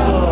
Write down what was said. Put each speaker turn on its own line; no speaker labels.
Oh.